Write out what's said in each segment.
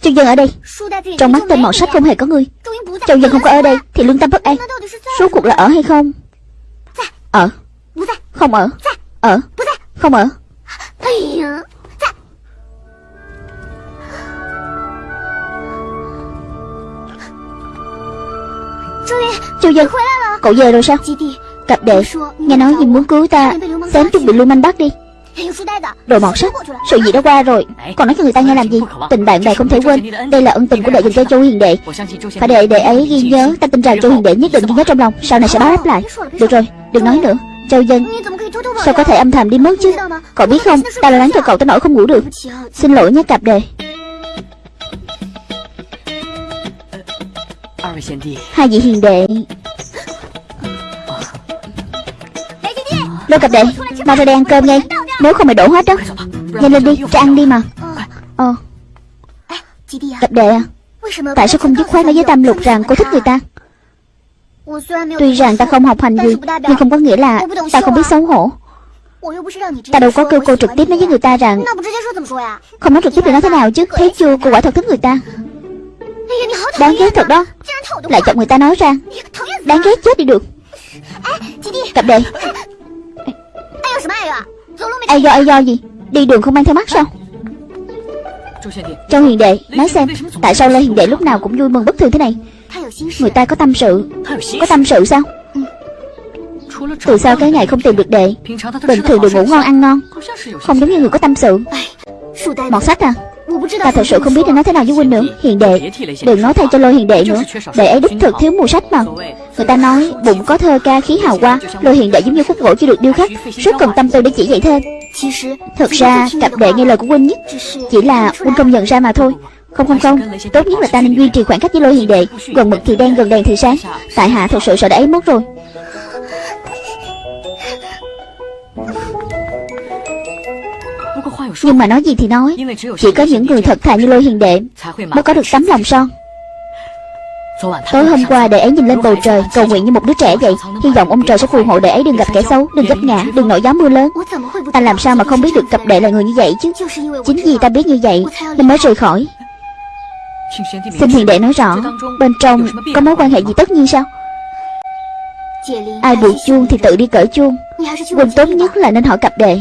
Châu Dân ở đây. Trong mắt tên mọt sách không hề có ngươi Châu Dân không có ở đây Thì lương tâm bất an. Số cuộc là ở hay không? Ở. Không ở. Ở. Không ở. Châu Dân Cậu về rồi sao? Cặp đệ Nghe nói gì muốn cứu ta Sớm chuẩn bị lưu manh bắt đi Đồ mọt sách Sự gì đã qua rồi? Còn nói cho người ta nghe làm gì? Tình bạn bè không thể quên. Đây là ân tình của đệ dành cho Châu Hiền Đệ. Phải để đệ ấy ghi nhớ Ta tin rằng Châu Hiền Đệ nhất định ghi nhớ trong lòng. Sau này sẽ báo đáp lại. Được rồi Đừng nói nữa. Châu Dân Sao có thể âm thầm đi mất chứ? Cậu biết không? Ta lo lắng cho cậu tới nỗi không ngủ được. Xin lỗi nhé cặp đệ. Hai vị hiền đệ. Lô cặp đệ Mau ra đây ăn cơm ngay Nếu không mày đổ hết đó Nhanh lên đi ra ăn đi mà Ờ Cặp đệ à Tại sao không dứt khoát nói với Tam Lục rằng cô thích người ta Tuy rằng ta không học hành gì Nhưng không có nghĩa là ta không biết xấu hổ Ta đâu có kêu cô trực tiếp nói với người ta rằng Không nói trực tiếp thì nói thế nào chứ Thấy chưa cô quả thật thích người ta Đáng ghét thật đó Lại chọc người ta nói ra Đáng ghét chết đi được Cặp đệ Ai do ai do gì? Đi đường không mang theo mắt sao? Châu Hiền Đệ, Nói xem, Tại sao Lê Hiền Đệ lúc nào cũng vui mừng bất thường thế này? Người ta có tâm sự. Có tâm sự sao? Từ sau cái ngày không tìm được đệ, Bình thường được ngủ ngon, ăn ngon. Không giống như người có tâm sự. Mọt sách à? Ta thật sự không biết nên nói thế nào với huynh nữa. Hiền đệ, Đừng nói thay cho lôi hiền đệ nữa. Đệ ấy đích thực thiếu mù sách mà Người ta nói bụng có thơ ca khí hào hoa. Lôi hiền đệ giống như khúc gỗ chưa được điêu khắc. Rất cần tâm tư để chỉ dạy thêm Thật ra, cặp đệ nghe lời của huynh nhất Chỉ là huynh không nhận ra mà thôi. Không không không. Tốt nhất là ta nên duy trì khoảng cách với lôi hiền đệ. Gần mực thì đen, gần đèn thì sáng. Tại hạ thật sự sợ đã ấy mất rồi. Nhưng mà nói gì thì nói Chỉ có những người thật thà như lôi hiền đệ Mới có được tấm lòng son Tối hôm qua đệ ấy nhìn lên bầu trời Cầu nguyện như một đứa trẻ vậy Hy vọng ông trời sẽ phù hộ đệ ấy đừng gặp kẻ xấu Đừng gấp ngã, đừng nổi gió mưa lớn Ta làm sao mà không biết được cặp đệ là người như vậy chứ Chính vì ta biết như vậy Nên mới rời khỏi Xin hiền đệ nói rõ Bên trong có mối quan hệ gì tất nhiên sao Ai buộc chuông thì tự đi cởi chuông Quân tốt nhất là nên hỏi cặp đệ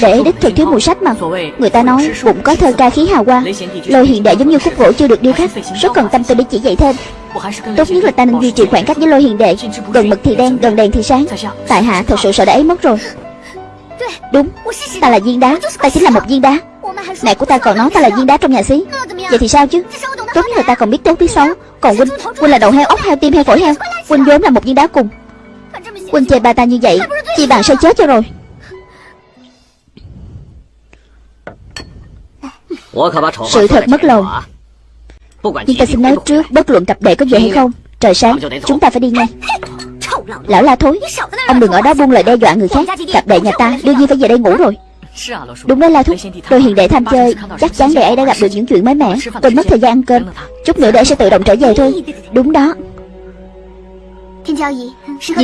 Để đích thực thiếu mùi sách mà Người ta nói bụng có thơ ca khí hào hoa Lôi hiện đệ giống như khúc gỗ chưa được điêu khắc Rất cần tâm tư để chỉ dạy thêm。Tốt nhất là ta nên duy trì khoảng cách với lôi hiện đệ Gần mực thì đen, gần đèn thì sáng Tại hạ thật sự sợ đã ấy mất rồi Đúng, ta là viên đá Ta chính là một viên đá。Mẹ của ta còn nói ta là viên đá trong nhà xí Vậy thì sao chứ？Tốt nhất là ta còn biết tốt biết xấu。Còn huynh, huynh là đầu heo ốc heo tim heo phổi heo Huynh vốn là một viên đá cùng Huynh chê ba ta như vậy。Chỉ bằng say chết cho rồi Sự thật mất lòng. Nhưng ta xin nói trước Bất luận cặp đệ có về hay không Trời sáng chúng ta phải đi ngay. Lão la thối Ông đừng ở đó buông lời đe dọa người khác. Cặp đệ nhà ta đương nhiên phải về đây ngủ rồi. Đúng đấy La Thúc Tôi hiện đệ tham chơi Chắc chắn đệ ấy đã gặp được những chuyện mới mẻ. Tôi mất thời gian ăn cơm. Chút nữa đệ sẽ tự động trở về thôi. Đúng đó Dì.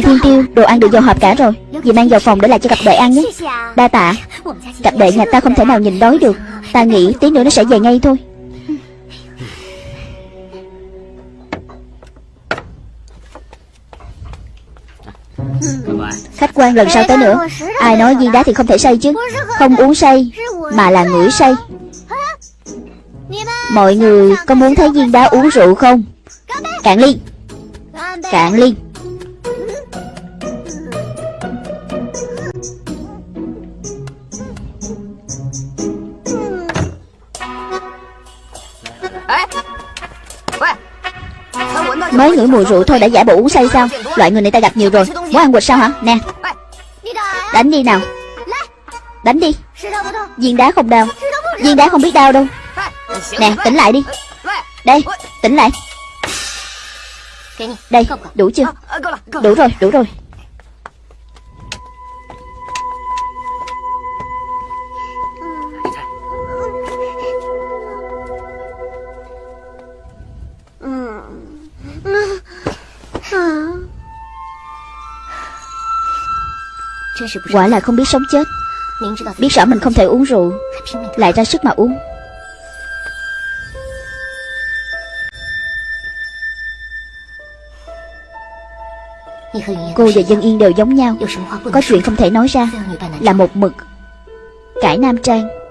Thiên Tiêu Đồ ăn được dầu hộp cả rồi. Dì mang vào phòng để lại cho cặp đệ ăn nhé. Đa tạ. Cặp đệ nhà ta không thể nào nhìn đói được. Ta nghĩ tí nữa nó sẽ về ngay thôi. Khách quan lần sau tới nữa? Ai nói viên đá thì không thể say chứ? Không uống say Mà là ngửi say. Mọi người có muốn thấy viên đá uống rượu không? Cạn ly. Cạn ly Mới ngửi mùi rượu thôi đã giả bộ uống say sao? Loại người này ta gặp nhiều rồi. Muốn ăn quỵt sao hả? Nè. Đánh đi nào. Đánh đi. Viên đá không đau. Viên đá không biết đau đâu. Nè, tỉnh lại đi. Đây, tỉnh lại. Đây, đủ chưa? Đủ rồi đủ rồi. Quả là không biết sống chết. Biết rõ mình không thể uống rượu, Lại ra sức mà uống. Cô và Dân Yên đều giống nhau. Có chuyện không thể nói ra. Là một mực. Cải Nam Trang.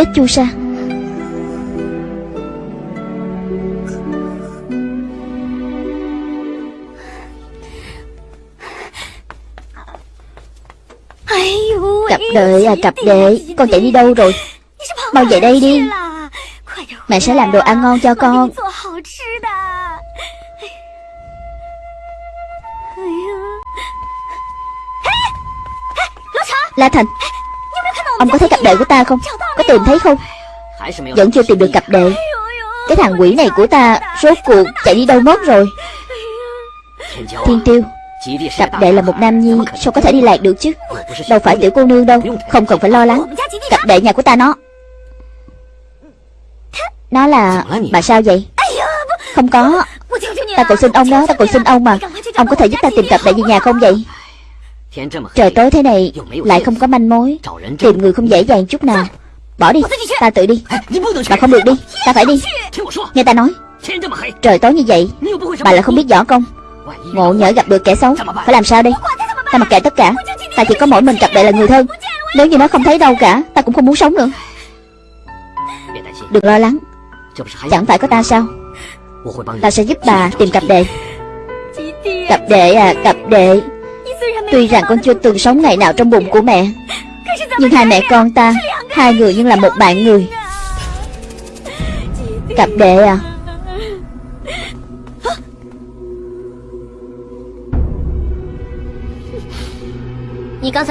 Giết chu sa. Cặp đệ à cặp đệ Con chạy đi đâu rồi? Mau về đây đi. Mẹ sẽ làm đồ ăn ngon cho con. La Thành Ông có thấy cặp đệ của ta không? Có tìm thấy không? Vẫn chưa tìm được cặp đệ. Cái thằng quỷ này của ta Rốt cuộc chạy đi đâu mất rồi? Thiên tiêu, Cặp đệ là một nam nhi, Sao có thể đi lạc được chứ? Đâu phải tiểu cô nương đâu, Không cần phải lo lắng. Cặp đệ nhà của ta nó. Nó là, Bà sao vậy? Không có. Ta cầu xin ông đó, Ta cầu xin ông mà. Ông có thể giúp ta tìm cặp đệ về nhà không vậy? Trời tối thế này Lại không có manh mối. Tìm người không dễ dàng chút nào. Bỏ đi Ta tự đi. Bà không được đi Ta phải đi. Nghe ta nói Trời tối như vậy Bà lại không biết võ công. Ngộ nhỡ gặp được kẻ xấu Phải làm sao đây Ta mặc kệ tất cả Ta chỉ có mỗi mình cặp đệ là người thân Nếu như nó không thấy đâu cả Ta cũng không muốn sống nữa. Đừng lo lắng. Chẳng phải có ta sao? Ta sẽ giúp bà tìm cặp đệ. Cặp đệ à cặp đệ Tuy rằng con chưa từng sống ngày nào trong bụng của mẹ, Nhưng hai mẹ con ta, Hai người nhưng là một bạn người. Cặp đệ à?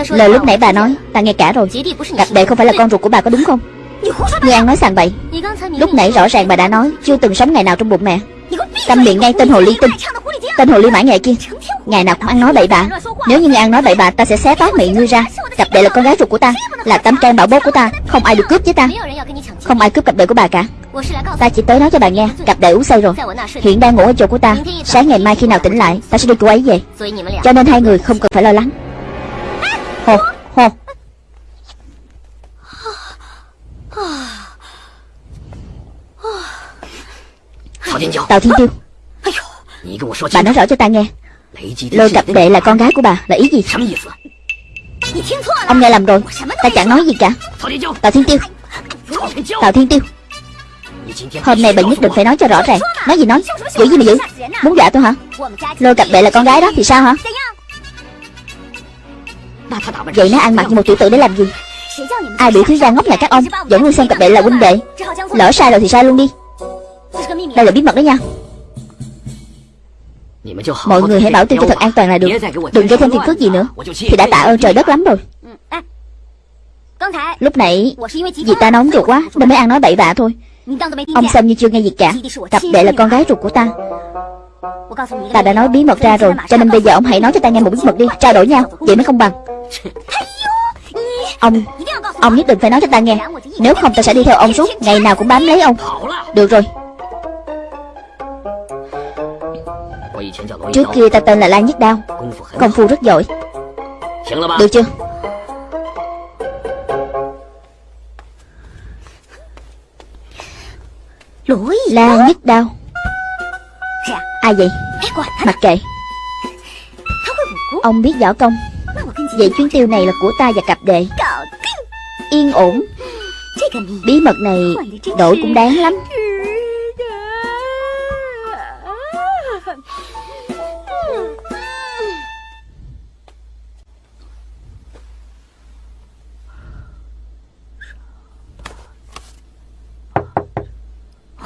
Lời lúc nãy bà nói, Ta nghe cả rồi. Cặp đệ không phải là con ruột của bà có đúng không? Ngươi ăn nói sàng bậy. Lúc nãy rõ ràng bà đã nói, Chưa từng sống ngày nào trong bụng mẹ. Câm miệng ngay tên hồ ly tinh, Tên hồ ly mã nghệ kia. Ngày nào cũng ăn nói bậy bạ. Nếu như ăn nói bậy bạ Ta sẽ xé toát miệng ngươi ra. Cặp đệ là con gái ruột của ta Là tâm can bảo bố của ta Không ai được cướp với ta. Không ai cướp cặp đệ của bà cả. Ta chỉ tới nói cho bà nghe Cặp đệ uống say rồi. Hiện đang ngủ ở chỗ của ta. Sáng ngày mai khi nào tỉnh lại Ta sẽ đưa cô ấy về. Cho nên hai người không cần phải lo lắng. Hồ Hồ Tào Thiên Tiêu. Bà nói rõ cho ta nghe Lôi cặp đệ là con gái của bà Là ý gì? Ông nghe lầm rồi Ta chẳng nói gì cả. Tào Thiên Tiêu. Tào Thiên Tiêu. Hôm nay bà nhất định phải nói cho rõ ràng. Nói gì nói? Giữ gì mà giữ? Muốn dọa tôi hả? Lôi cặp đệ là con gái đó thì sao hả? Vậy nó ăn mặc như một tiểu tử để làm gì? Ai biểu thiếu gia ngốc nhà các ông Dẫn ngươi xem cặp đệ là huynh đệ. Lỡ sai rồi thì sai luôn đi. Đây là bí mật đó nha Mọi người hãy bảo tiêu cho thật an toàn là được. Đừng gây thêm phiền phức gì nữa. Thì đã tạ ơn trời đất lắm rồi. Lúc nãy Vì ta nóng ruột quá Nên mới ăn nói bậy bạ thôi. Ông xem như chưa nghe gì cả. Cặp đệ là con gái ruột của ta. Ta đã nói bí mật ra rồi Cho nên bây giờ ông hãy nói cho ta nghe một bí mật đi. Trao đổi nhau Vậy mới không bằng. Ông Ông nhất định phải nói cho ta nghe. Nếu không ta sẽ đi theo ông suốt Ngày nào cũng bám lấy ông. Được rồi Trước kia ta tên là Lan Nhất Đao. Công phu rất giỏi. Được chưa? Lan Nhất Đao. Ai vậy? Mặc kệ. Ông biết võ công. Vậy chuyến tiêu này là của ta và cặp đệ. Yên ổn. Bí mật này đổi cũng đáng lắm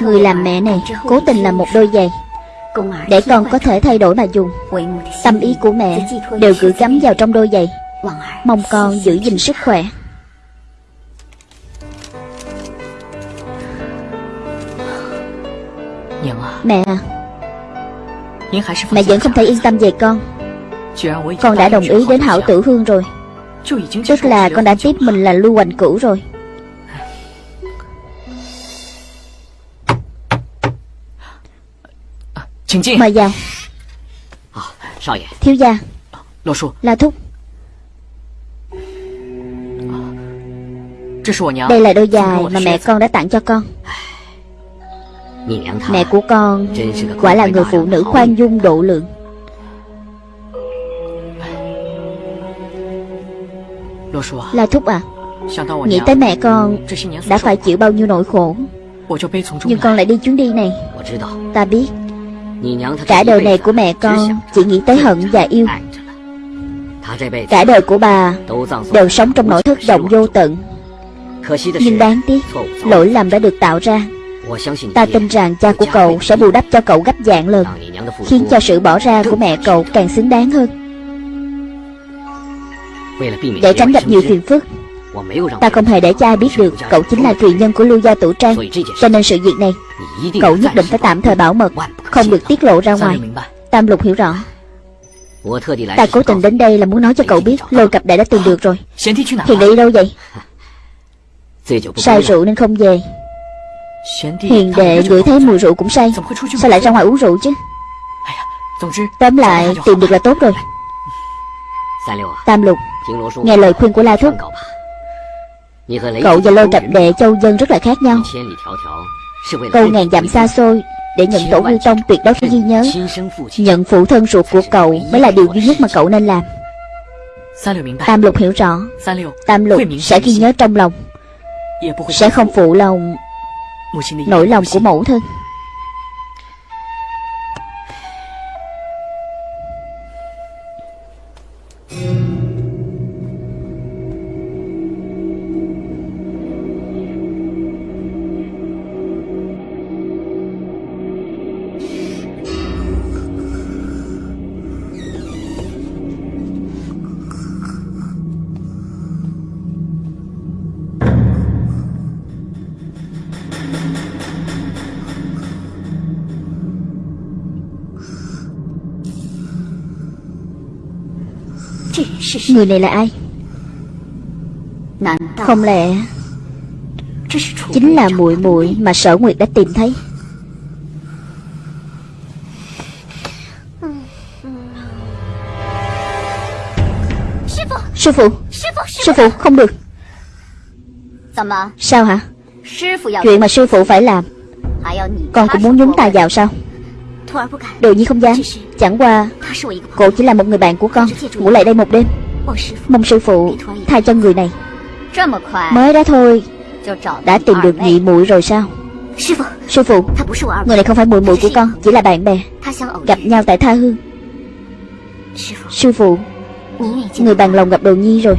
Người làm mẹ này Cố tình làm một đôi giày. Để con có thể thay đổi mà dùng. Tâm ý của mẹ Đều gửi gắm vào trong đôi giày. Mong con giữ gìn sức khỏe. Mẹ. À Mẹ vẫn không thể yên tâm về con. Con. Đã đồng ý đến hảo tử hương rồi. Tức là con đã tiếp mình là lưu hoành cửu rồi Mời vào。Thiếu gia La thúc。Đây là đôi giày mà mẹ con đã tặng cho con Mẹ của con Quả là người phụ nữ khoan dung độ lượng。La Thúc à Nghĩ tới mẹ con Đã phải chịu bao nhiêu nỗi khổ。Nhưng con lại đi chuyến đi này。Ta biết Cả đời này của mẹ con Chỉ nghĩ tới hận và yêu. Cả đời của bà Đều sống trong nỗi thất vọng vô tận. Nhưng đáng tiếc, Lỗi lầm đã được tạo ra. Ta tin rằng cha của cậu sẽ bù đắp cho cậu gấp dạng lần, Khiến cho sự bỏ ra của mẹ cậu càng xứng đáng hơn. Để tránh gặp nhiều phiền phức Ta không hề để cha ai biết được Cậu chính là truyền nhân của lưu gia tử trang Cho nên sự việc này Cậu nhất định phải tạm thời bảo mật Không được tiết lộ ra ngoài. Tam lục hiểu rõ. Ta cố tình đến đây là muốn nói cho cậu biết Lôi cặp đại đã tìm được rồi. Hiền đệ đi đâu vậy? Sai rượu nên không về. Hiền đệ ngửi thấy mùi rượu cũng say. Sao lại ra ngoài uống rượu chứ? Tóm lại tìm được là tốt rồi. Tam lục Nghe lời khuyên của La Thúc Cậu và lôi cặp đệ châu dân rất là khác nhau. Câu ngàn dặm xa xôi Để nhận tổ hư tông tuyệt đối phải ghi nhớ. Nhận phụ thân ruột của cậu Mới là điều duy nhất mà cậu nên làm. Tam lục hiểu rõ. Tam lục sẽ ghi nhớ trong lòng. Sẽ không phụ lòng Nỗi lòng của mẫu thân Người này là ai? Không lẽ Chính là muội muội mà sở nguyệt đã tìm thấy? Sư phụ. Sư phụ không được. Sao hả? Chuyện mà sư phụ phải làm Con cũng muốn nhúng tay vào sao Đồ nhi không dám. Chẳng qua Cô chỉ là một người bạn của con. Ngủ lại đây một đêm. Mong sư phụ tha cho người này. Mới đó thôi. Đã tìm được nhị muội rồi sao? Sư phụ Người này không phải muội muội của con Chỉ là bạn bè. Gặp nhau tại tha hương. Sư phụ Người bằng lòng gặp đồ nhi rồi.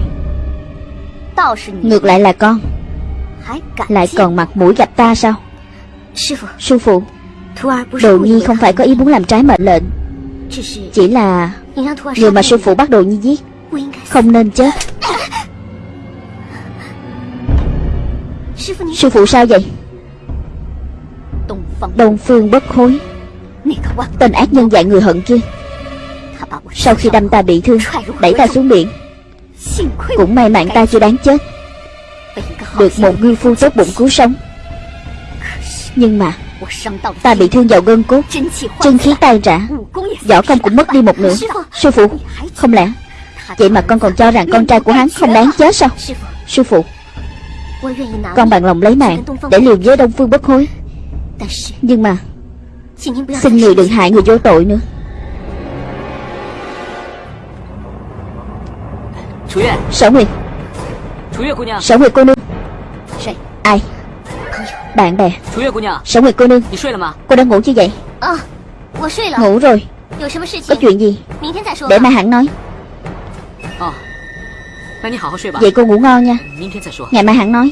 Ngược lại là con. Lại còn mặt mũi gặp ta sao? Sư phụ Đồ nhi không phải có ý muốn làm trái mệnh lệnh. Chỉ là Người mà sư phụ bắt đồ nhi giết Không nên chết. Sư phụ sao vậy? Đông Phương bất khối, Tên ác nhân dạy người hận kia. Sau khi đâm ta bị thương Đẩy ta xuống biển. Cũng may mạng ta chưa đáng chết. Được một ngư phu tốt bụng cứu sống. Nhưng mà Ta bị thương vào gân cốt. Chân khí tan rã. Võ công cũng mất đi một nửa. Sư phụ Không lẽ Vậy mà con còn cho rằng con trai của hắn không đáng chết sao? Sư phụ Con bằng lòng lấy mạng Để liều với Đông Phương bất hối. Nhưng mà Xin người đừng hại người vô tội nữa. Sở Nguyệt. Sở Nguyệt cô nương. Ai bạn bè. Sở Nguyệt cô nương. Cô đang ngủ chưa vậy? Ngủ rồi. Có chuyện gì? Để mai hẳn nói. Vậy cô ngủ ngon nha. Ngày mai hẳn nói.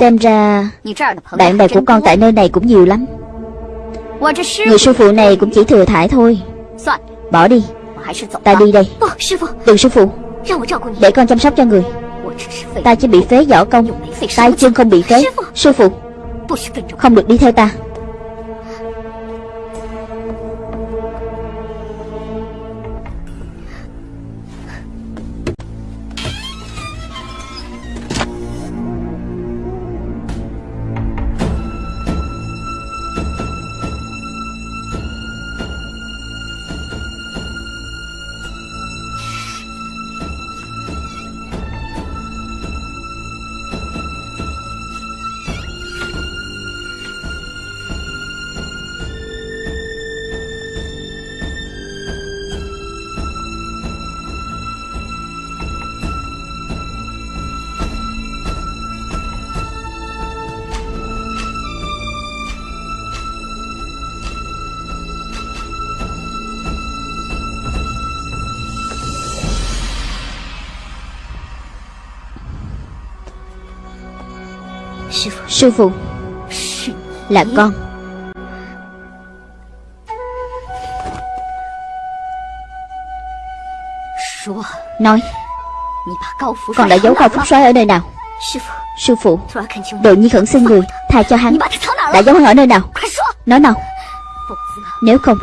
Xem ra Bạn bè của con tại nơi này cũng nhiều lắm Người sư phụ này cũng chỉ thừa thải thôi. Bỏ đi. Ta đi đây. Đừng sư phụ. Để con chăm sóc cho người. Ta chỉ bị phế võ công. Tay chân không bị phế. Sư phụ. Không được đi theo ta Sư phụ Là con. Nói Con đã giấu cao phúc soái ở nơi nào? Sư phụ. Đồ nhi khẩn xin người Tha cho hắn. Đã giấu hắn ở nơi nào? Nói nào? Nếu không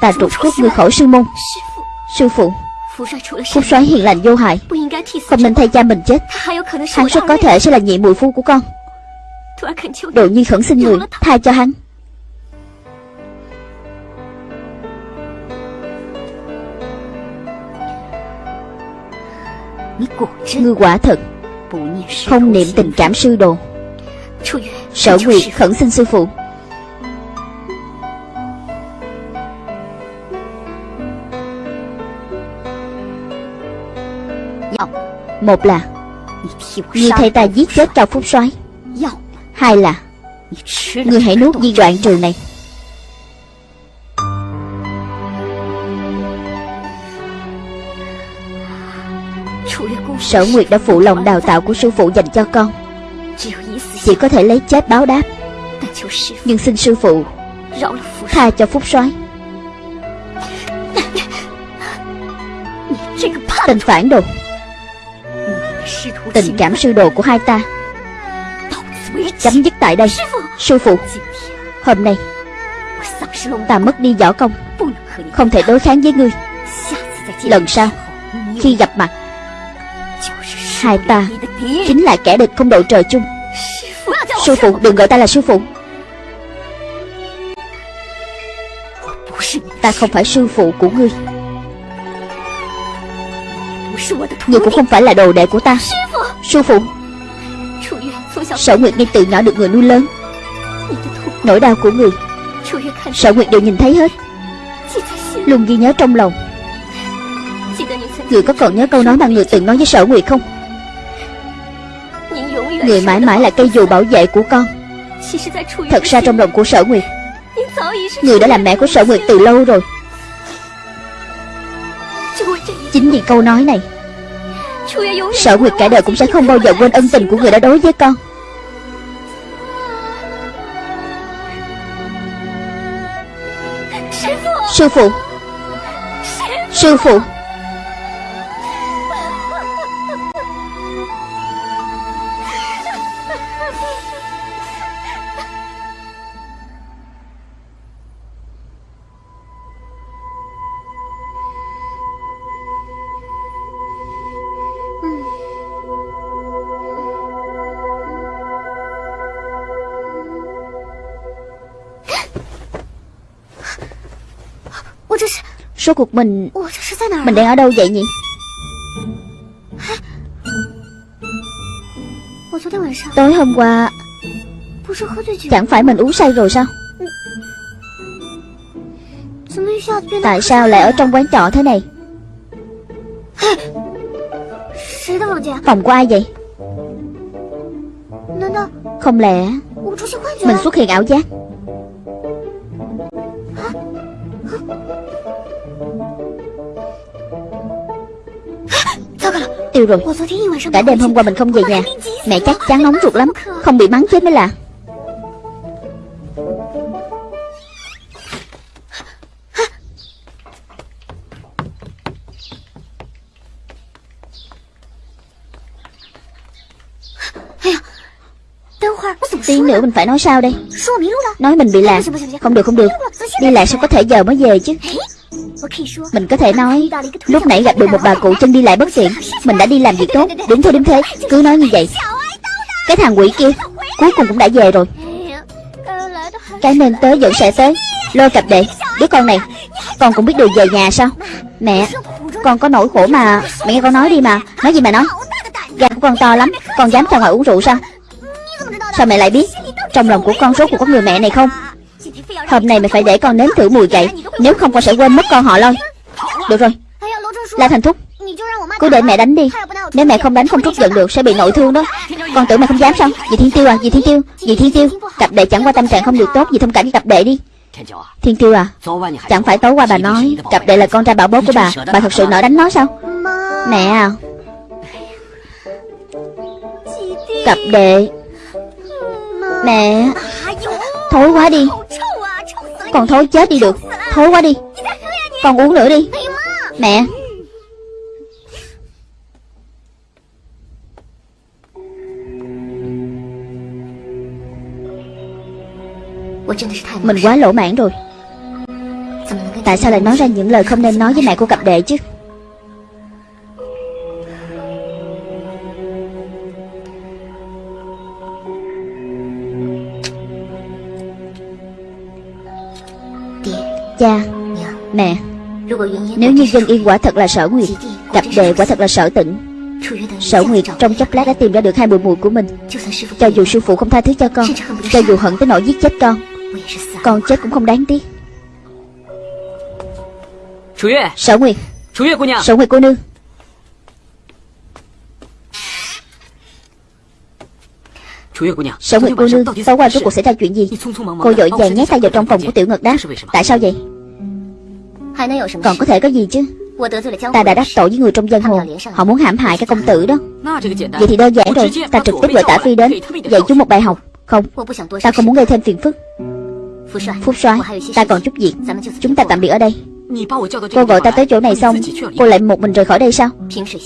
Ta trục cốt người khỏi sư môn. Sư phụ. Phúc soái hiền lành vô hại. Không nên thay cha mình chết. Hắn rất có thể sẽ là nhị muội phu của con Đồ nhi khẩn xin người Tha cho hắn. Ngươi quả thật Không niệm tình cảm sư đồ. Sở Nguyệt khẩn xin sư phụ. Một là Ngươi thay ta giết chết Cao Phúc soái Hai là Ngươi hãy nuốt viên đoạn trường này. Sở Nguyệt đã phụ lòng đào tạo của sư phụ dành cho con. Chỉ có thể lấy chết báo đáp. Nhưng xin sư phụ Tha cho Phúc soái. Tình phản đồ. Tình cảm sư đồ của hai ta. Chấm dứt tại đây. Sư phụ! Hôm nay Ta mất đi võ công. Không thể đối kháng với ngươi. Lần sau Khi gặp mặt Hai ta Chính là kẻ địch không đội trời chung. Sư phụ đừng gọi ta là sư phụ. Ta không phải sư phụ của ngươi. Ngươi cũng không phải là đồ đệ của ta. Sư phụ Sở Nguyệt ngay từ nhỏ được người nuôi lớn. Nỗi đau của người. Sở Nguyệt đều nhìn thấy hết. Luôn ghi nhớ trong lòng. Người có còn nhớ câu nói mà người từng nói với Sở Nguyệt không? Người mãi mãi là cây dù bảo vệ của con. Thật ra trong lòng của Sở Nguyệt Người đã làm mẹ của Sở Nguyệt từ lâu rồi. Chính vì câu nói này Sở Nguyệt cả đời cũng sẽ không bao giờ quên ân tình của người đã đối với con. Sư phụ! Sư phụ! Số cuộc mình. Mình đang ở đâu vậy nhỉ? Tối hôm qua Chẳng phải mình uống say rồi sao? Tại sao lại ở trong quán trọ thế này? Phòng của ai vậy? Không lẽ Mình xuất hiện ảo giác Tiêu rồi. Cả đêm hôm qua mình không về nhà. Mẹ chắc chắn nóng ruột lắm. Không bị mắng chết mới là. Tí nữa mình phải nói sao đây? Nói mình bị lạc. Không được không được. Đi lạc sao có thể giờ mới về chứ? Mình có thể nói Lúc nãy gặp được một bà cụ chân đi lại bất tiện. Mình đã đi làm việc tốt Đúng thôi đúng thế Cứ nói như vậy. Cái thằng quỷ kia Cuối cùng cũng đã về rồi. Cái nên tới vẫn sẽ tới. Lôi cặp đệ. Đứa con này Con cũng biết đường về nhà sao? Mẹ Con có nỗi khổ mà Mẹ nghe con nói đi mà. Nói gì mà nói? Gan của con to lắm. Con dám ra ngoài uống rượu sao? Sao mẹ lại biết Trong lòng của con số của có người mẹ này không Hôm nay mày phải để con nếm thử mùi cậy Nếu không con sẽ quên mất con họ lôi Được rồi. La Thành Thúc Cứ để mẹ đánh đi. Nếu mẹ không đánh, không trút giận được, sẽ bị nội thương đó. Con tưởng mày không dám sao? Dì Thiên Tiêu à Dì Thiên Tiêu, Dì Thiên Tiêu. Cặp đệ chẳng qua tâm trạng không được tốt Dì thông cảm với cặp đệ đi. Thiên Tiêu à Chẳng phải tối qua bà nói Cặp đệ là con trai bảo bố của bà. Bà thật sự nỡ đánh nó sao? Mẹ à. Cặp đệ. Mẹ, Thối quá đi. Còn thối chết đi được. Thối quá đi. Con uống nữa đi. Mẹ. Mình quá lỗ mãn rồi. Tại sao lại nói ra những lời không nên nói với mẹ của cặp đệ chứ? Cha Mẹ Nếu như dân yên quả thật là sở nguyệt Cặp đệ quả thật là sở tịnh. Sở Nguyệt trong chốc lát đã tìm ra được hai mùi mùi của mình. Cho dù sư phụ không tha thứ cho con Cho dù hận tới nỗi giết chết con Con chết cũng không đáng tiếc. Sở Nguyệt. Sở Nguyệt cô nương Sở Nguyệt cô nương Tối qua rốt cuộc xảy ra chuyện gì Cô dội vàng nhét tay vào trong phòng của tiểu ngật đáp Tại sao vậy Còn có thể có gì chứ？Ta đã đắc tội với người trong dân hồ Họ muốn hãm hại cái công tử đó Vậy thì đơn giản rồi Ta trực tiếp gọi tả phi đến Dạy chúng một bài học Không？Ta không muốn gây thêm phiền phức Phúc soái Ta còn chút việc Chúng ta tạm biệt ở đây Cô gọi ta tới chỗ này xong Cô lại một mình rời khỏi đây sao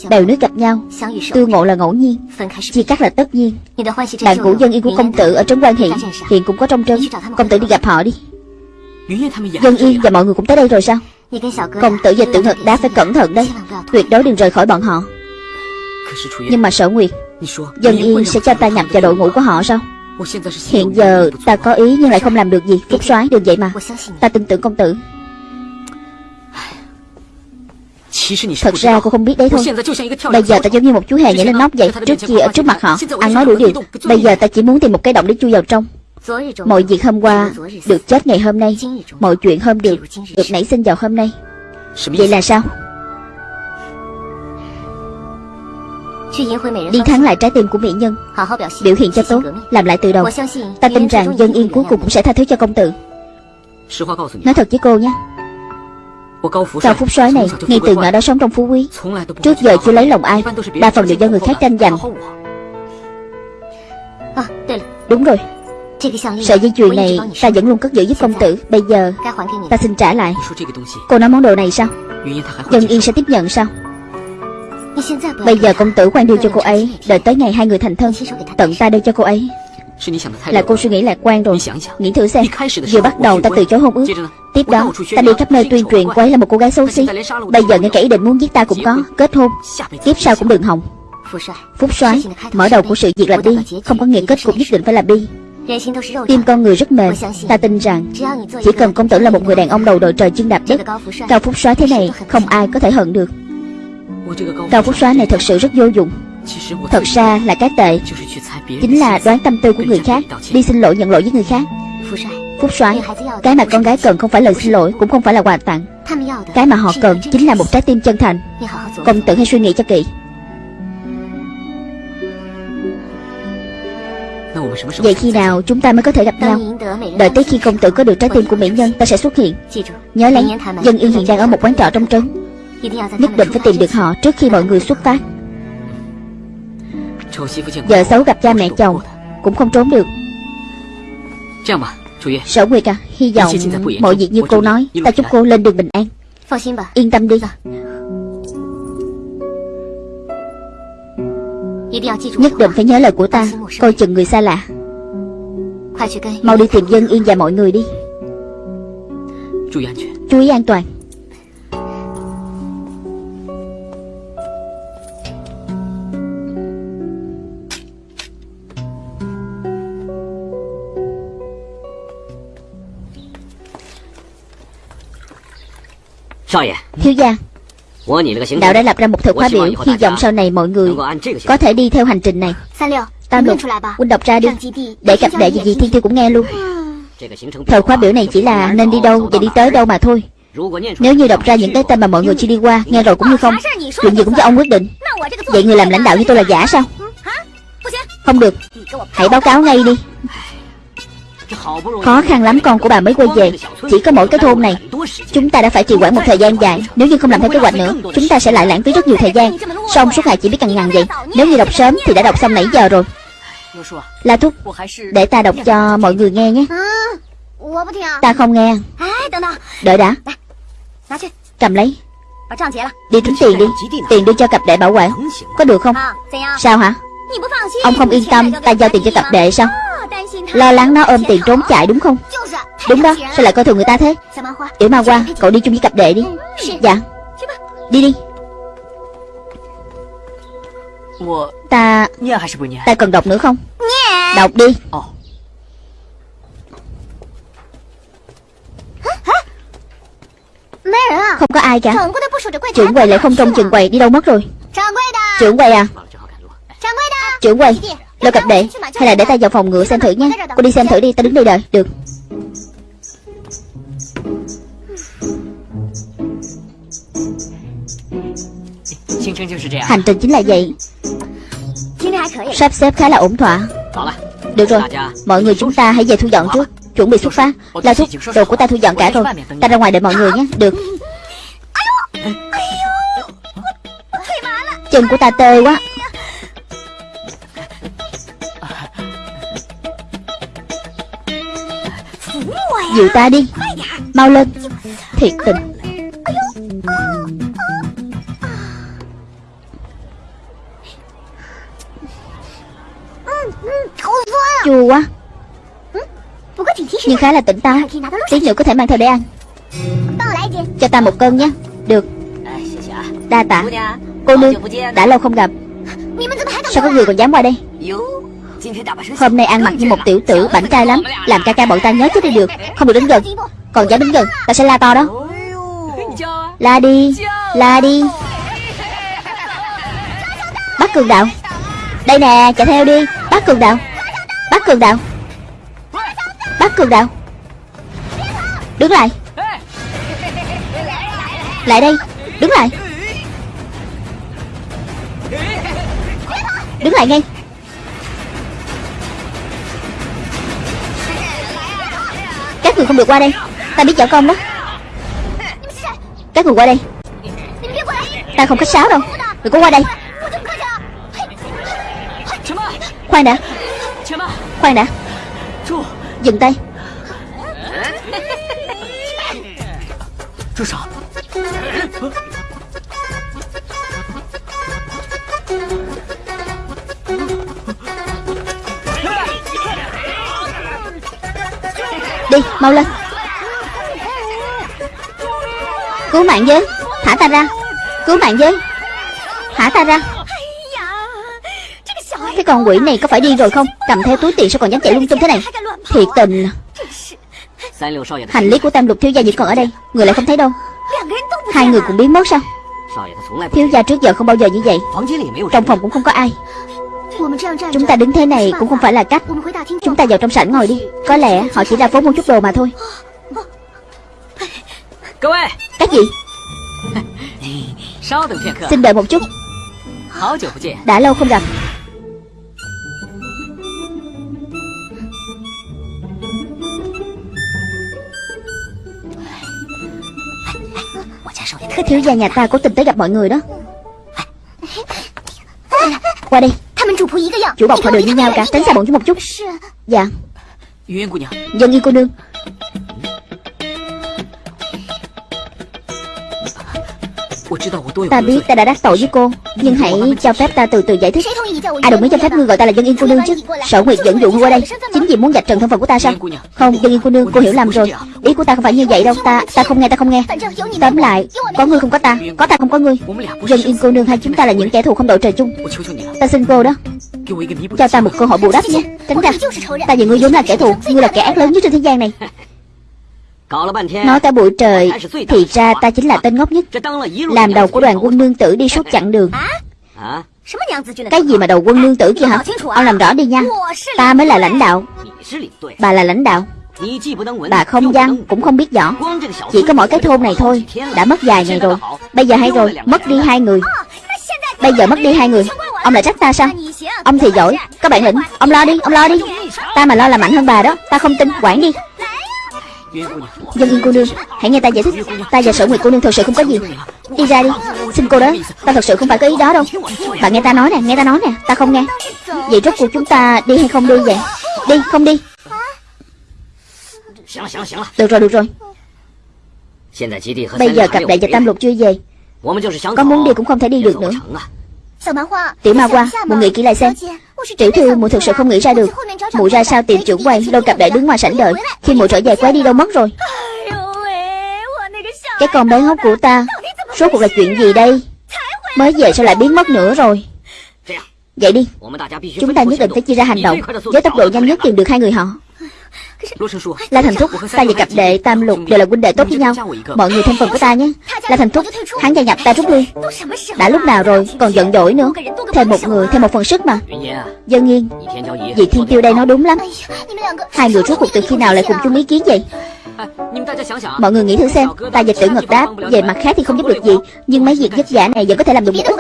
Bèo nước gặp nhau Tương ngộ là ngẫu nhiên Chia cắt là tất nhiên。Bạn cũ dân yên của công tử ở trấn quan hiện Hiện cũng có trong trấn Công tử đi gặp họ đi。Dân yên và mọi người cũng tới đây rồi sao Công tử và tiểu ngực đá phải cẩn thận đấy Tuyệt đối đừng rời khỏi bọn họ。Nhưng mà sở nguyệt Dân yên sẽ cho ta nhập vào đội ngũ của họ sao Hiện giờ ta có ý nhưng lại không làm được gì Phúc soái đừng vậy mà。Ta tin tưởng công tử Thật ra cô không biết đấy thôi. Bây giờ ta giống như một chú hề nhảy lên nóc vậy. Trước kia ở trước mặt họ Ăn nói đủ điều. Bây giờ ta chỉ muốn tìm một cái động để chui vào trong. Mọi việc hôm qua Được chết ngày hôm nay. Mọi chuyện hôm được Được nảy sinh vào hôm nay. Vậy là sao? Đi thắng lại trái tim của mỹ nhân. Biểu hiện cho tốt Làm lại từ đầu. Ta tin rằng dân yên cuối cùng cũng sẽ tha thứ cho công tử. Nói thật với cô nhé Cao Phúc soái này Ngay từ nhỏ đã sống trong phú quý Trước giờ chưa lấy lòng ai Đa phần đều do người khác tranh giành Đúng rồi Sợi dây chuyền này ta vẫn luôn cất giữ giúp công tử Bây giờ ta xin trả lại Cô nói món đồ này sao Dân yên sẽ tiếp nhận sao Bây giờ công tử khoan đưa cho cô ấy Đợi tới ngày hai người thành thân Tận ta đưa cho cô ấy Là cô suy nghĩ lạc quan rồi. Nghĩ thử xem. Vừa bắt đầu ta từ chối hôn ước. Tiếp đó ta đi khắp nơi tuyên truyền cô ấy là một cô gái xấu xí. Bây giờ ngay cả ý định muốn giết ta cũng có. Kết hôn. Tiếp sau cũng đừng hòng. Phúc soái Mở đầu của sự việc là bi. Không có nghĩa kết cục nhất định phải là bi. Tim con người rất mềm. Ta tin rằng Chỉ cần công tử là một người đàn ông đầu đội trời chân đạp đất Cao Phúc soái thế này Không ai có thể hận được. Cao Phúc soái này thật sự rất vô dụng Thật ra là cái tệ Chính là đoán tâm tư của người khác Đi xin lỗi nhận lỗi với người khác。Phúc soái Cái mà con gái cần không phải lời xin lỗi Cũng không phải là quà tặng。Cái mà họ cần chính là một trái tim chân thành。Công tử hãy suy nghĩ cho kỹ。Vậy khi nào chúng ta mới có thể gặp nhau Đợi tới khi công tử có được trái tim của mỹ nhân Ta sẽ xuất hiện。Nhớ lấy Dân Yên hiện đang ở một quán trọ trong trấn。Nhất định phải tìm được họ trước khi mọi người xuất phát Vợ xấu gặp cha mẹ chồng Cũng không trốn được. Sở Nguyệt à Hy vọng mọi việc như cô nói Ta chúc cô lên đường bình an. Yên tâm đi. Nhất định phải nhớ lời của ta. Coi chừng người xa lạ. Mau đi tìm dân yên và mọi người đi. Chú ý an toàn Thiếu gia Đạo đã lập ra một thời khóa biểu Hy vọng sau này mọi người Có thể đi theo hành trình này. Tam lục Huynh đọc ra đi. Để cặp đệ gì gì thiên tiêu cũng nghe luôn. Thời khóa biểu này chỉ là nên đi đâu và đi tới đâu mà thôi. Nếu như đọc ra những cái tên mà mọi người chưa đi qua Nghe rồi cũng như không Chuyện gì cũng do ông quyết định. Vậy người làm lãnh đạo như tôi là giả sao? Không được. Hãy báo cáo ngay đi Khó khăn lắm con của bà mới quay về. Chỉ có mỗi cái thôn này. Chúng ta đã phải trì quản một thời gian dài. Nếu như không làm theo kế hoạch nữa, Chúng ta sẽ lại lãng phí rất nhiều thời gian. Xong suốt ngày chỉ biết cằn nhằn vậy. Nếu như đọc sớm thì đã đọc xong nãy giờ rồi. La Thúc, Để ta đọc cho mọi người nghe nhé. Ta không nghe. Đợi đã. Cầm lấy. Đi tính tiền đi. Tiền đưa cho cặp đệ bảo quản. Có được không? Sao hả? Ông không yên tâm Ta giao tiền cho cặp đệ sao? Lo lắng nó ôm tiền trốn chạy đúng không? Đúng đó Sao lại coi thường người ta thế? Yểu Ma Hoa Cậu đi chung với cặp đệ đi. Dạ. Đi đi. Ta Ta cần đọc nữa không? Đọc đi. Không có ai cả. Trưởng quầy lại không trong trường quầy Đi đâu mất rồi? Trưởng quầy à Trưởng quầy Lôi cặp đệ Hay là để ta vào phòng ngựa xem thử nha. Cô đi xem thử đi Ta đứng đây đợi. Được. Hành trình chính là vậy. Sắp xếp khá là ổn thỏa. Được rồi Mọi người chúng ta hãy về thu dọn trước. Chuẩn bị xuất phát. Lao thúc Đồ của ta thu dọn cả rồi Ta ra ngoài đợi mọi người nhé. Được. Chân của ta tê quá Dịu ta đi. Mau lên. Thiệt tình. Chua quá. Nhưng khá là tỉnh táo. Tí nữa có thể mang theo để ăn. Cho ta một cân nhé. Được. Đa tạ. Cô nương Đã lâu không gặp. Sao có người còn dám qua đây Hôm nay ăn mặc như một tiểu tử bảnh trai lắm. Làm ca ca bọn ta nhớ chết đi được. Không được đến gần. Còn dám đến gần, Ta sẽ la to đó. La đi La đi. Bắt cường đạo. Đây nè, chạy theo đi. Bắt cường đạo. Bắt cường đạo. Bắt cường đạo. Đứng lại. Lại đây. Đứng lại. Đứng lại ngay. Các người không được qua đây. Ta biết võ công đó. Các người qua đây. Ta không khách sáo đâu. Đừng có qua đây. Khoan đã. Khoan đã. Dừng tay. Đi, mau lên. Cứu mạng với. Thả ta ra. Cứu mạng với. Thả ta ra. Cái con quỷ này có phải đi rồi không? Cầm theo túi tiền sao còn dám chạy lung tung thế này? Thiệt tình. Hành lý của tam lục thiếu gia vẫn còn ở đây. Người lại không thấy đâu. Hai người cũng biến mất sao? Thiếu gia trước giờ không bao giờ như vậy. Trong phòng cũng không có ai. Chúng ta đứng thế này cũng không phải là cách. Chúng ta vào trong sảnh ngồi đi. Có lẽ họ chỉ ra phố mua chút đồ mà thôi. Cái gì Xin đợi một chút. Đã lâu không gặp. Thiếu gia nhà ta cố tình tới gặp mọi người đó. Qua đây. Chủ bọc họ đều như nhau cả Tránh xa bọn chúng một chút Dạ Dân yên cô nương Ta biết ta đã đắc tội với cô Nhưng hãy cho phép ta từ từ giải thích. Ai đồng ý cho phép ngươi gọi ta là dân yên cô nương chứ. Sở Nguyệt dẫn dụ ngươi qua đây. Chính vì muốn dạch trần thân phận của ta sao? Không dân yên cô nương cô hiểu lầm rồi. Ý của ta không phải như vậy đâu. Ta ta không nghe ta không nghe. Tóm lại Có ngươi không có ta. Có ta không có ngươi. Dân yên cô nương hai chúng ta là những kẻ thù không đội trời chung. Ta xin cô đó. Cho ta một cơ hội bù đắp nhé. Tránh ra. Ta và ngươi vốn là kẻ thù. Ngươi là kẻ ác lớn nhất trên thế gian này Nói cả buổi trời Thì ra ta chính là tên ngốc nhất. Làm đầu của đoàn quân nương tử đi suốt chặng đường. Cái gì mà đầu quân nương tử kia hả? Ông làm rõ đi nha. Ta mới là lãnh đạo. Bà là lãnh đạo. Bà không văn cũng không biết rõ. Chỉ có mỗi cái thôn này thôi. Đã mất vài ngày rồi. Bây giờ hay rồi Mất đi hai người. Bây giờ mất đi hai người. Ông lại trách ta sao? Ông thì giỏi. Các bạn lĩnh Ông lo đi Ông lo đi. Ta mà lo là mạnh hơn bà đó. Ta không tin. Quản đi Dân yên cô nương. Hãy nghe ta giải thích. Ta và sở nguyệt cô nương thật sự không có gì. Đi ra đi. Xin cô đó. Ta thật sự không phải có ý đó đâu. Bạn nghe ta nói nè Nghe ta nói nè. Ta không nghe. Vậy rốt cuộc chúng ta đi hay không đi vậy? Đi không đi. Được rồi được rồi. Bây giờ cặp đại và tam lục chưa về? Có muốn đi cũng không thể đi được nữa. Tiểu ma qua Một người kỹ lại xem Tiểu thư mụ thực sự không nghĩ ra được. Mụ ra sao tìm trưởng quay Lâu cặp đại đứng ngoài sảnh đợi. Khi mụ trở về, quái đi đâu mất rồi? Cái con bé ngốc của ta Số cuộc là chuyện gì đây? Mới về sao lại biến mất nữa rồi? Vậy đi. Chúng ta nhất định phải chia ra hành động. Với tốc độ nhanh nhất tìm được hai người họ. La Thành Thúc Ta và cặp đệ Tam Lục đều là huynh đệ tốt với nhau. Mọi người thân phần của ta nhé. La Thành Thúc Hắn gia nhập ta rút lui Đã lúc nào rồi Còn giận dỗi nữa. Thêm một người Thêm một phần sức mà. Dân yên Vị Thiên Tiêu đây nói đúng lắm. Hai người rốt cuộc từ khi nào lại cùng chung ý kiến vậy? Mọi người nghĩ thử xem Ta và tử ngật đáp Về mặt khác thì không giúp được gì Nhưng mấy việc vất vả này vẫn có thể làm được một ít.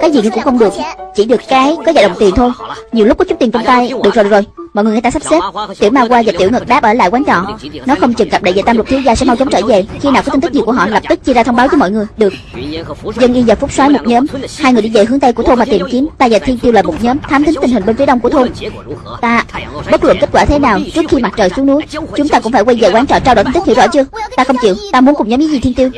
Cái gì cũng không được Chỉ được cái có vài đồng tiền thôi. Nhiều lúc có chút tiền trong tay. Được rồi được rồi Mọi người người ta sắp xếp. Tiểu ma qua và tiểu ngực đáp ở lại quán trọ. Nó không chừng gặp đại về tam lục thiếu gia sẽ mau chóng trở về. Khi nào có tin tức gì của họ, lập tức chia ra thông báo với mọi người. Được. Dân yên và phúc soái một nhóm. Hai người đi về hướng tây của thôn mà tìm kiếm. Ta và thiên tiêu là một nhóm, thám thính tình hình bên phía đông của thôn. Ta, bất luận kết quả thế nào, Trước khi mặt trời xuống núi, Chúng ta cũng phải quay về quán trọ trao đổi tin tức hiểu rõ chưa? Ta không chịu. Ta muốn cùng nhóm với gì thiên tiêu.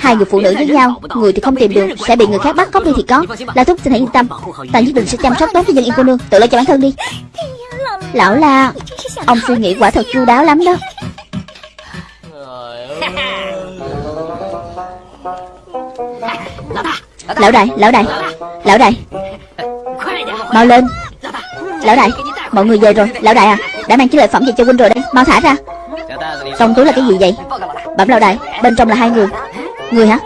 Hai người phụ nữ với nhau. Người thì không tìm được, Sẽ bị người khác bắt cóc đi thì có. La thúc, xin hãy yên tâm. Ta nhất định sẽ chăm sóc tốt cho dân yên cô nương. Tự lo cho bản thân đi. Lão la Ông suy nghĩ quả thật chu đáo lắm đó. Lão đại, lão đại Lão đại. Mau lên. Lão đại, mọi người về rồi. Lão đại à, đã mang chiếc lợi phẩm về cho huynh rồi đây. Mau thả ra. Trong túi là cái gì vậy? Bẩm lão đại, bên trong là hai người. Người hả?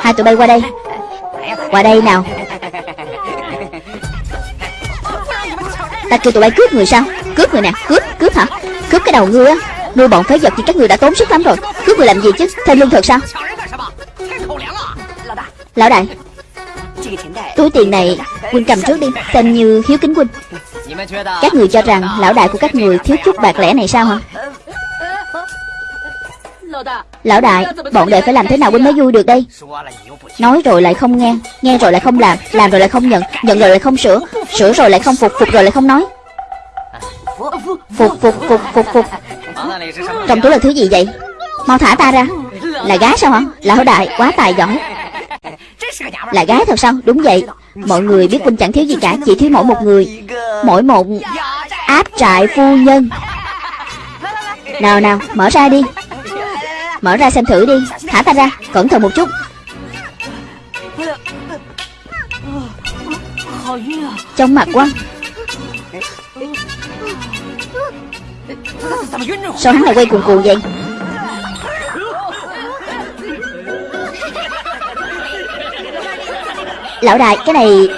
Hai tụi bay qua đây. Qua đây nào. Ta kêu tụi bay cướp người sao? Cướp người nè, Cướp Cướp hả? Cướp cái đầu ngươi á. Nuôi bọn phế vật thì các người đã tốn sức lắm rồi. Cướp người làm gì chứ? Thêm lương thực sao? Lão đại, Túi tiền này Huynh cầm trước đi. Xem như hiếu kính huynh. Các người cho rằng Lão đại của các người thiếu chút bạc lẻ này sao hả? Lão đại, Bọn đệ phải làm thế nào huynh mới vui được đây? Nói rồi lại không nghe Nghe rồi lại không làm Làm rồi lại không nhận Nhận rồi lại không sửa Sửa rồi lại không phục Phục rồi lại không nói. Phục phục phục phục phục Trong túi là thứ gì vậy? Mau thả ta ra. Là gái sao hả? Lão đại, quá tài giỏi. Là gái thật sao? Đúng vậy. Mọi người biết huynh chẳng thiếu gì cả, Chỉ thiếu mỗi một người. Mỗi một áp trại phu nhân. Nào nào, mở ra đi. Mở ra xem thử đi. Thả ta ra. Cẩn thận một chút. Trong mặt quá Sao hắn lại quay cuồng cuồng vậy? Lão đại, cái này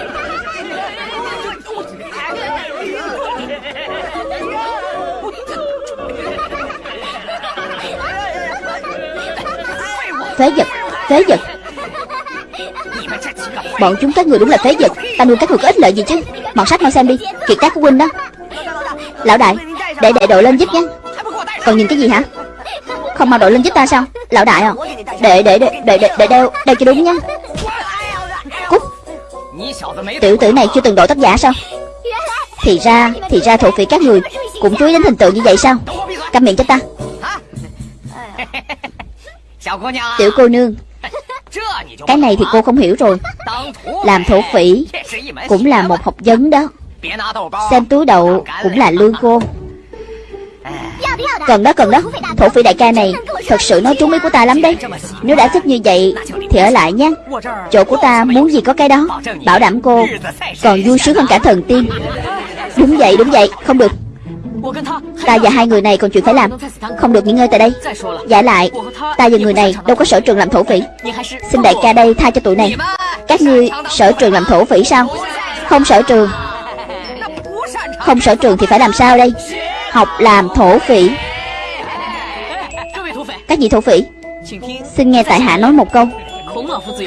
Phế vật Phế vật. Bọn chúng các người đúng là phế vật. Ta nuôi các người có ích lợi gì chứ? Mọt sách mau xem đi. Kiệt tác của huynh đó. Lão đại Để đệ đội lên giúp nhé. Còn nhìn cái gì hả? Không mau đội lên giúp ta sao? Lão đại à Để để để để để, để đeo Đeo cho đúng nha Cút. Tiểu tử này chưa từng đội tác giả sao? Thì ra Thì ra thổ phỉ các người Cũng chú ý đến hình tượng như vậy sao? Câm miệng cho ta. Tiểu cô nương. Cái này thì cô không hiểu rồi. Làm thổ phỉ Cũng là một học vấn đó. Xem túi đậu cũng là lương cô. Cần đó cần đó. Thổ phỉ đại ca này Thật sự nói trúng ý của ta lắm đấy. Nếu đã thích như vậy Thì ở lại nhé. Chỗ của ta muốn gì có cái đó. Bảo đảm cô Còn vui sướng hơn cả thần tiên. Đúng vậy đúng vậy. Không được Ta và hai người này còn chuyện phải làm. Không được nghỉ ngơi tại đây. Giả lại, Ta và người này đâu có sở trường làm thổ phỉ. Xin đại ca đây tha cho tụi này. Các ngươi sở trường làm thổ phỉ sao? Không sở trường. Không sở trường thì phải làm sao đây? Học làm thổ phỉ. Các vị thổ phỉ, Xin nghe tại hạ nói một câu.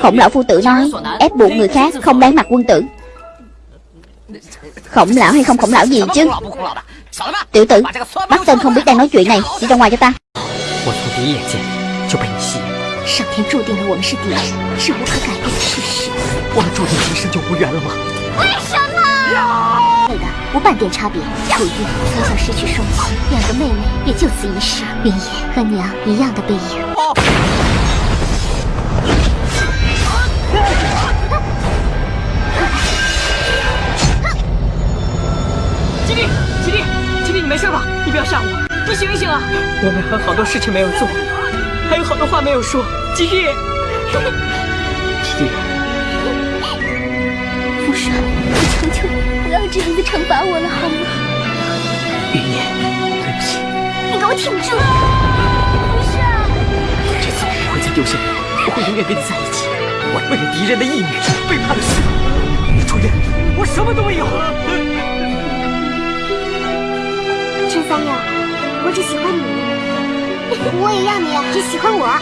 Khổng lão phu tử nói, Ép buộc người khác không đáng mặt quân tử. Khổng lão hay không khổng lão gì chứ Tiểu tử Bắt tên không biết đang nói chuyện này Đi ra ngoài cho ta 我从第一眼见就被你吸引，上天注定了我们是敌人，是无可改变的事实。我们注定今生就无缘了吗？为什么？对的，无半点差别。楚玉从小失去双亲，两个妹妹也就此一世。云野和娘一样的背影。吉我们还有好多事情没有做，还有好多话没有说。吉弟，吉弟，父神，我求求你，不要这样子惩罚我了，好吗？云烟，对不起，你给我挺住！不是，这次我不会再丢下你，我会永远跟你在一起。我为了敌人的义女，背叛了师傅。楚月，我什么都没有。陈三友，我只喜欢你，我也要你只喜欢我。哇！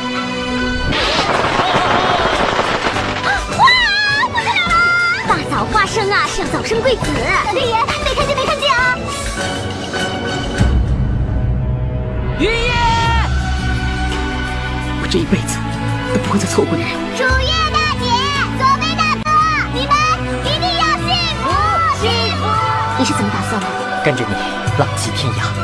我在哪了？大早花生啊，是要早生贵子。老天爷，没看见没看见啊！云烟，我这一辈子都不会再错过你了。楚月大姐，左贝大哥，你们一定要幸福幸福。你是怎么打算的？跟着你浪迹天涯。